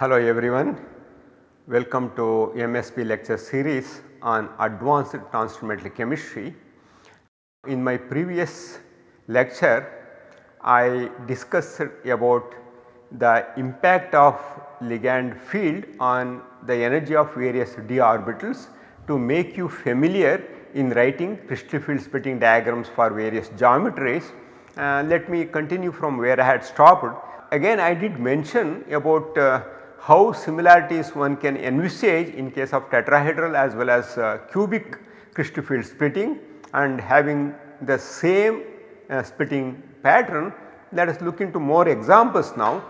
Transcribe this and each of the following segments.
Hello everyone, welcome to MSB lecture series on advanced transfer chemistry. In my previous lecture I discussed about the impact of ligand field on the energy of various d orbitals to make you familiar in writing crystal field splitting diagrams for various geometries. Uh, let me continue from where I had stopped. Again I did mention about uh, how similarities one can envisage in case of tetrahedral as well as uh, cubic crystal field splitting and having the same uh, splitting pattern. Let us look into more examples now.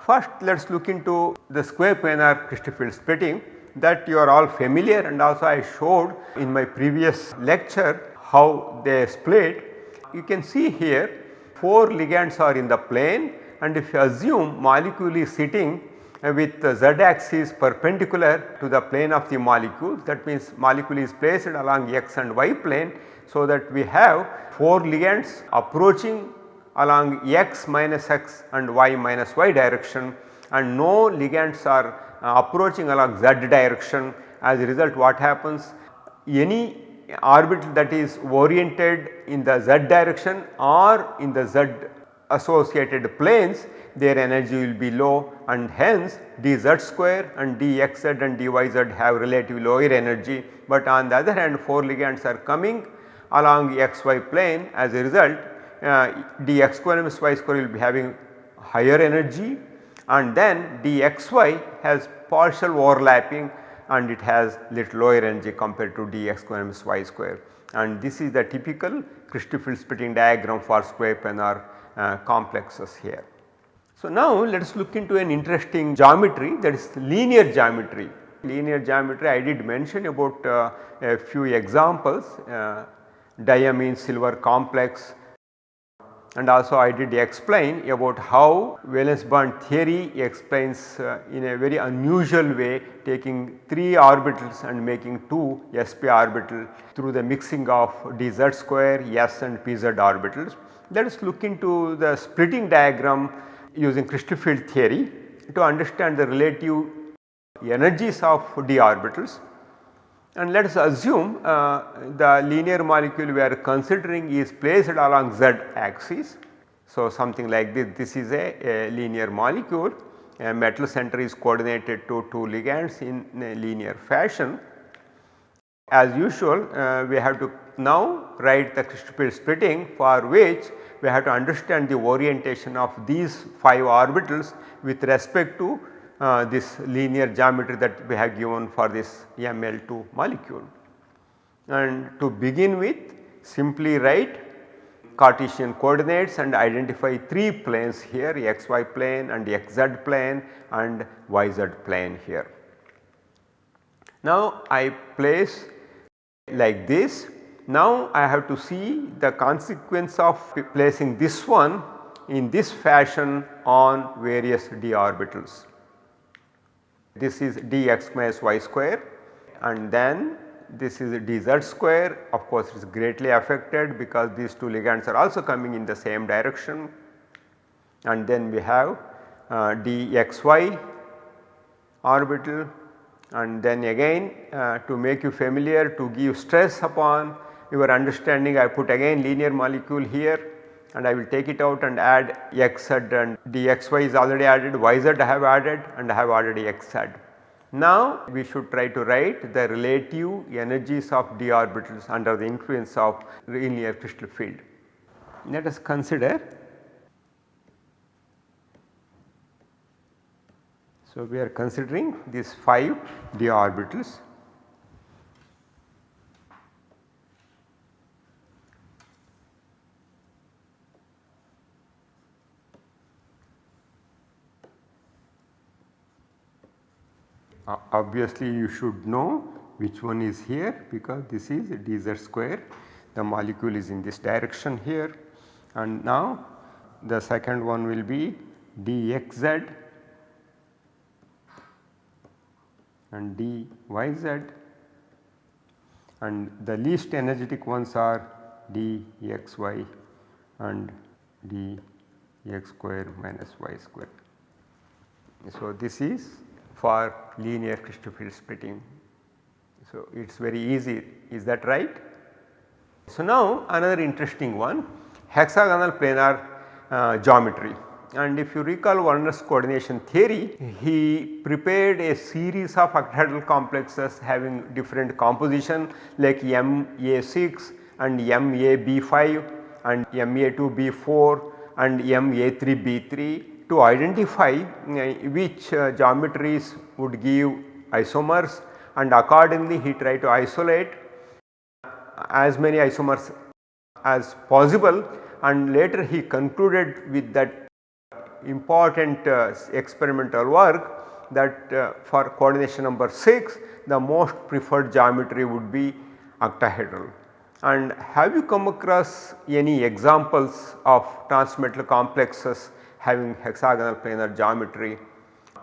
First let us look into the square planar crystal field splitting that you are all familiar and also I showed in my previous lecture how they split. You can see here 4 ligands are in the plane and if you assume molecule is sitting with the z axis perpendicular to the plane of the molecule that means molecule is placed along x and y plane. So, that we have 4 ligands approaching along x minus x and y minus y direction and no ligands are uh, approaching along z direction as a result what happens any orbital that is oriented in the z direction or in the z associated planes their energy will be low and hence dz square and dxz and dyz have relatively lower energy. But on the other hand 4 ligands are coming along xy plane as a result uh, dx square minus y square will be having higher energy and then dxy has partial overlapping and it has little lower energy compared to dx square minus y square and this is the typical crystal field splitting diagram for square planar complexes here. So, now let us look into an interesting geometry that is linear geometry. Linear geometry I did mention about uh, a few examples uh, diamine silver complex and also I did explain about how valence bond theory explains uh, in a very unusual way taking 3 orbitals and making 2 sp orbital through the mixing of dz square s and pz orbitals. Let us look into the splitting diagram using crystal field theory to understand the relative energies of d orbitals and let us assume uh, the linear molecule we are considering is placed along z axis. So, something like this, this is a, a linear molecule a metal center is coordinated to two ligands in a linear fashion. As usual uh, we have to now write the crystal field splitting for which we have to understand the orientation of these 5 orbitals with respect to uh, this linear geometry that we have given for this ML2 molecule. And to begin with simply write Cartesian coordinates and identify 3 planes here xy plane and xz plane and yz plane here. Now I place like this. Now I have to see the consequence of placing this one in this fashion on various d orbitals. This is dx minus y square and then this is dz square. Of course it is greatly affected because these two ligands are also coming in the same direction. And then we have uh, dxy orbital. And then again uh, to make you familiar to give stress upon your understanding I put again linear molecule here and I will take it out and add xz and dxy is already added, yz I have added and I have added xz. Now we should try to write the relative energies of d orbitals under the influence of linear crystal field. Let us consider So, we are considering these 5 d orbitals Uh, obviously you should know which one is here because this is dz square. The molecule is in this direction here. And now the second one will be dxz. And dyz. And the least energetic ones are dxy and dx square minus y square. So, this is for linear crystal field splitting. So, it is very easy is that right? So, now another interesting one hexagonal planar uh, geometry and if you recall Werner's coordination theory he prepared a series of octahedral complexes having different composition like MA6 and MAB5 and MA2B4 and MA3B3 to identify uh, which uh, geometries would give isomers and accordingly he tried to isolate as many isomers as possible and later he concluded with that important uh, experimental work that uh, for coordination number 6 the most preferred geometry would be octahedral. And have you come across any examples of transmetal complexes having hexagonal planar geometry?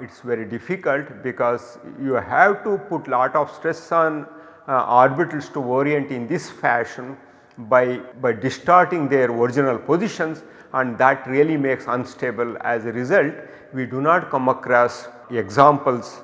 It is very difficult because you have to put lot of stress on uh, orbitals to orient in this fashion by, by distorting their original positions and that really makes unstable as a result we do not come across examples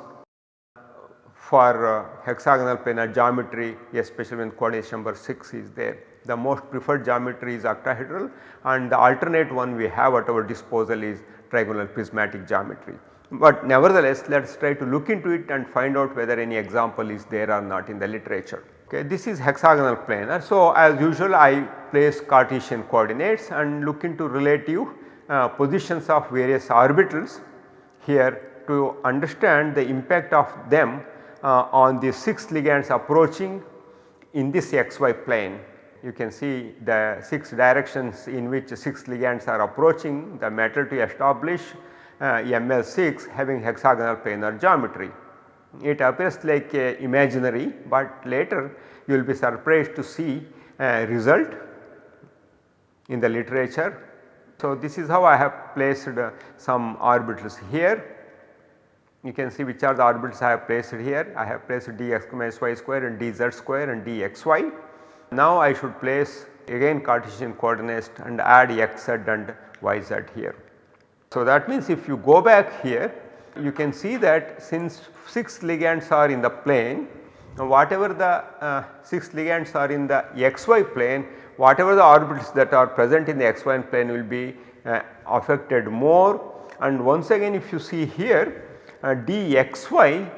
for uh, hexagonal planar geometry especially when coordination number 6 is there. The most preferred geometry is octahedral and the alternate one we have at our disposal is trigonal prismatic geometry. But nevertheless let us try to look into it and find out whether any example is there or not in the literature. Okay, this is hexagonal planar. So, as usual I place Cartesian coordinates and look into relative uh, positions of various orbitals here to understand the impact of them uh, on the 6 ligands approaching in this xy plane. You can see the 6 directions in which 6 ligands are approaching the metal to establish uh, ML6 having hexagonal planar geometry. It appears like imaginary but later you will be surprised to see a result in the literature. So, this is how I have placed uh, some orbitals here. You can see which are the orbitals I have placed here. I have placed dx minus y square and dz square and dxy. Now, I should place again Cartesian coordinates and add xz and yz here. So, that means if you go back here you can see that since 6 ligands are in the plane whatever the uh, 6 ligands are in the xy plane whatever the orbitals that are present in the xy plane will be uh, affected more and once again if you see here uh, dxy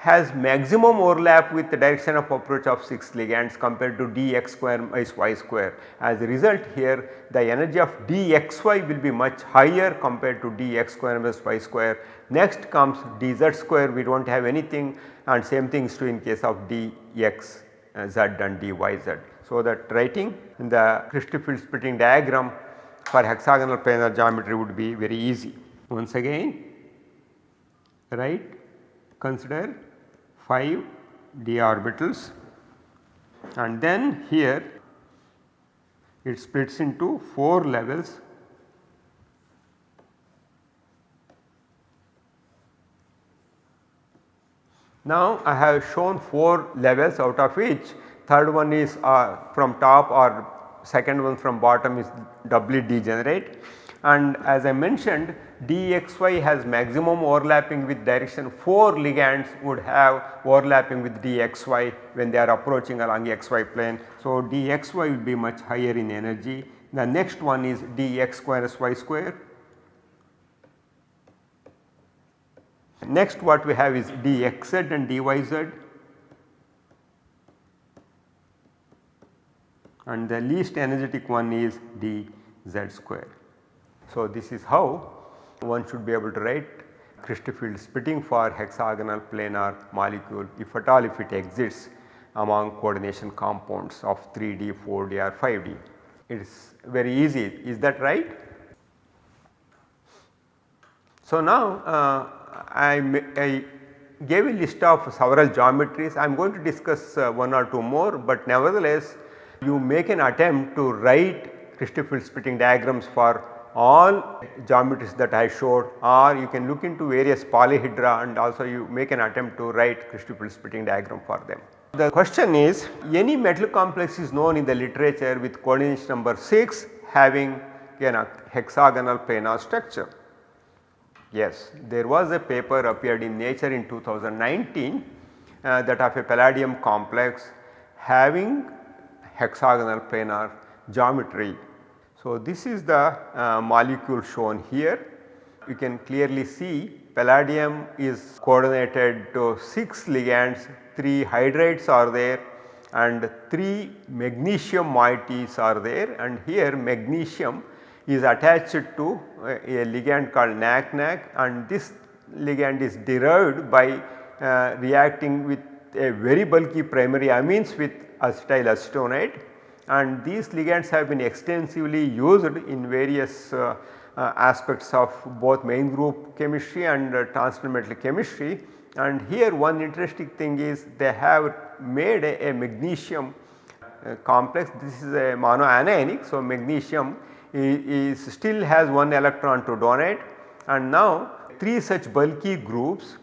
has maximum overlap with the direction of approach of 6 ligands compared to dx square minus y square. As a result here the energy of dxy will be much higher compared to dx square minus y square. Next comes dz square we do not have anything and same thing is true in case of dx uh, z and dyz. So that writing in the crystal field splitting diagram for hexagonal planar geometry would be very easy. Once again write consider 5 d orbitals and then here it splits into 4 levels. Now I have shown 4 levels out of which third one is uh, from top or second one from bottom is doubly degenerate. And as I mentioned dxy has maximum overlapping with direction 4 ligands would have overlapping with dxy when they are approaching along xy plane. So, dxy will be much higher in energy. The next one is dx square y square. Next what we have is dxz and dyz and the least energetic one is dz square. So, this is how one should be able to write crystal field splitting for hexagonal planar molecule if at all if it exists among coordination compounds of 3D, 4D or 5D. It is very easy is that right? So, now uh, I, I, gave a list of several geometries I am going to discuss uh, one or two more but nevertheless you make an attempt to write crystal field splitting diagrams for all geometries that I showed or you can look into various polyhedra and also you make an attempt to write crystal splitting diagram for them. The question is any metal complex is known in the literature with coordination number 6 having a hexagonal planar structure. Yes, there was a paper appeared in Nature in 2019 uh, that of a palladium complex having hexagonal planar geometry. So, this is the uh, molecule shown here. You can clearly see palladium is coordinated to 6 ligands, 3 hydrides are there and 3 magnesium moieties are there and here magnesium is attached to a, a ligand called NAC-NAC and this ligand is derived by uh, reacting with a very bulky primary amines with acetylacetonide and these ligands have been extensively used in various uh, uh, aspects of both main group chemistry and uh, metal chemistry. And here one interesting thing is they have made a, a magnesium uh, complex. This is a monoanionic. So, magnesium is, is still has one electron to donate. And now 3 such bulky groups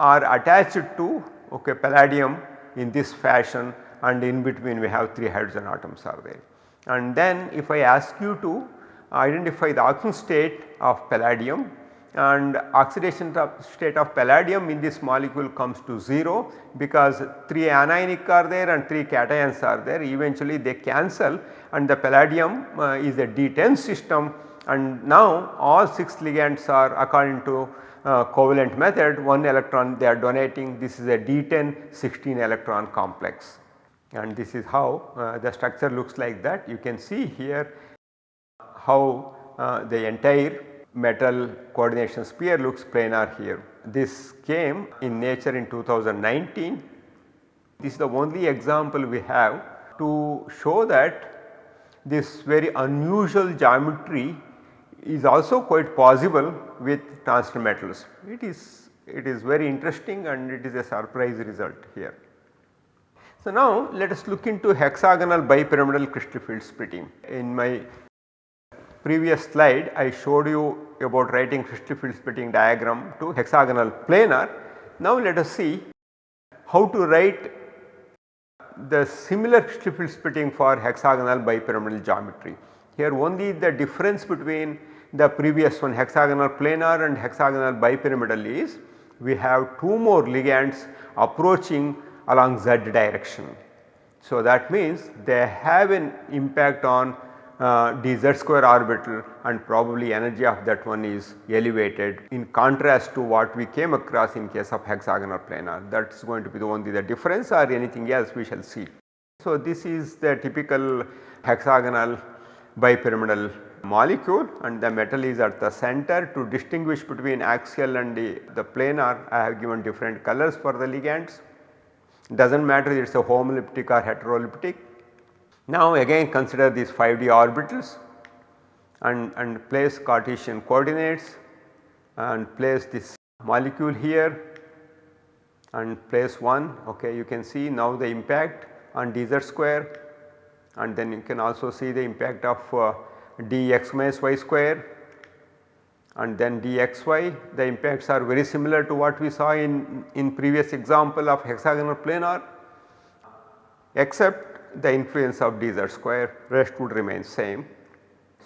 are attached to okay, palladium in this fashion and in between we have 3 hydrogen atoms are there. And then if I ask you to identify the oxidation state of palladium and oxidation state of palladium in this molecule comes to 0 because 3 anionic are there and 3 cations are there. Eventually they cancel and the palladium uh, is a D10 system. And now all 6 ligands are according to uh, covalent method 1 electron they are donating. This is a D10 16 electron complex and this is how uh, the structure looks like that you can see here how uh, the entire metal coordination sphere looks planar here. This came in nature in 2019. This is the only example we have to show that this very unusual geometry is also quite possible with transition metals. It is, it is very interesting and it is a surprise result here. So, now let us look into hexagonal bipyramidal crystal field splitting. In my previous slide I showed you about writing crystal field splitting diagram to hexagonal planar. Now let us see how to write the similar crystal field splitting for hexagonal bipyramidal geometry. Here only the difference between the previous one hexagonal planar and hexagonal bipyramidal is we have two more ligands approaching along z direction. So that means they have an impact on uh, dz square orbital and probably energy of that one is elevated in contrast to what we came across in case of hexagonal planar that is going to be the only the difference or anything else we shall see. So, this is the typical hexagonal bipyramidal molecule and the metal is at the center to distinguish between axial and the, the planar I have given different colors for the ligands. Does not matter it is a homoleptic or heteroleptic now again consider these 5d orbitals and, and place Cartesian coordinates and place this molecule here and place 1 okay you can see now the impact on dz square. And then you can also see the impact of uh, dx minus y square and then dxy the impacts are very similar to what we saw in, in previous example of hexagonal planar except the influence of dz square rest would remain same.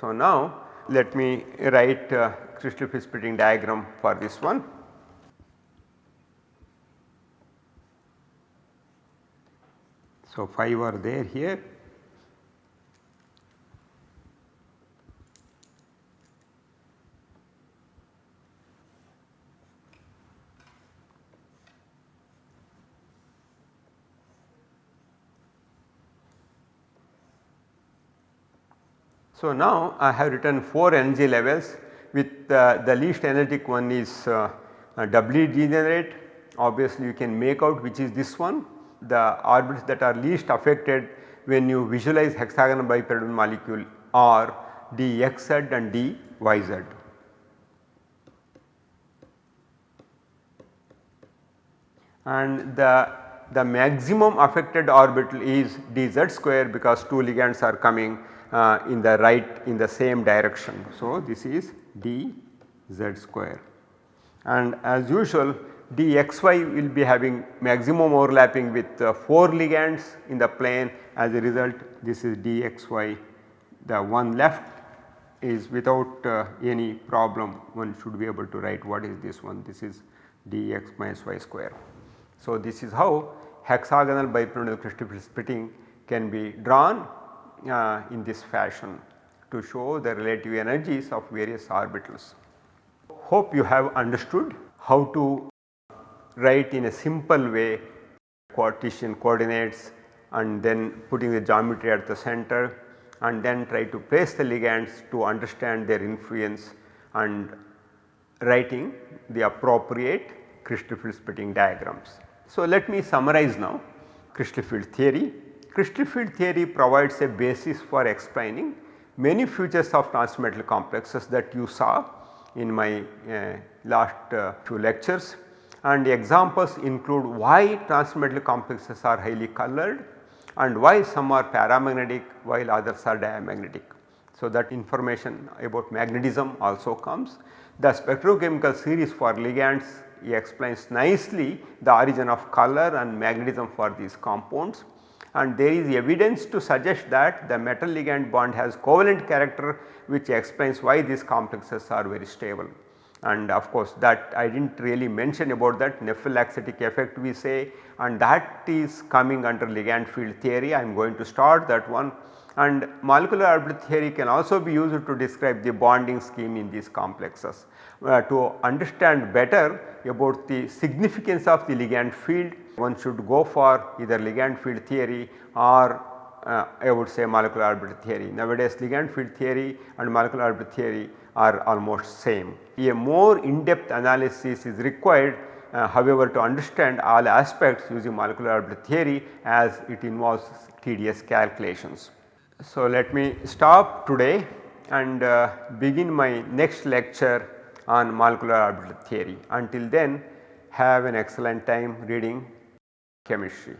So, now let me write uh, crystal field splitting diagram for this one. So, 5 are there here So, now I have written 4 energy levels with uh, the least energetic one is uh, doubly degenerate obviously you can make out which is this one the orbits that are least affected when you visualize hexagonal bipyramidal molecule are dxz and dyz. And the, the maximum affected orbital is dz square because 2 ligands are coming uh, in the right in the same direction. So, this is d z square. And as usual dxy will be having maximum overlapping with uh, 4 ligands in the plane. As a result this is dxy. The one left is without uh, any problem. One should be able to write what is this one. This is dx minus y square. So, this is how hexagonal bipyramidal crystal splitting can be drawn uh, in this fashion to show the relative energies of various orbitals. Hope you have understood how to write in a simple way Cartesian coordinates and then putting the geometry at the center and then try to place the ligands to understand their influence and writing the appropriate crystal field splitting diagrams. So, let me summarize now crystal field theory. Crystal field theory provides a basis for explaining many features of transmetal complexes that you saw in my uh, last uh, few lectures and examples include why transmetal complexes are highly colored and why some are paramagnetic while others are diamagnetic. So, that information about magnetism also comes. The spectrochemical series for ligands explains nicely the origin of color and magnetism for these compounds and there is evidence to suggest that the metal ligand bond has covalent character which explains why these complexes are very stable and of course that I did not really mention about that nephelauxetic effect we say and that is coming under ligand field theory I am going to start that one and molecular orbital theory can also be used to describe the bonding scheme in these complexes. Uh, to understand better about the significance of the ligand field one should go for either ligand field theory or uh, I would say molecular orbital theory. Nowadays ligand field theory and molecular orbital theory are almost same. A more in depth analysis is required uh, however to understand all aspects using molecular orbital theory as it involves tedious calculations. So, let me stop today and uh, begin my next lecture on molecular orbital theory. Until then have an excellent time reading chemistry.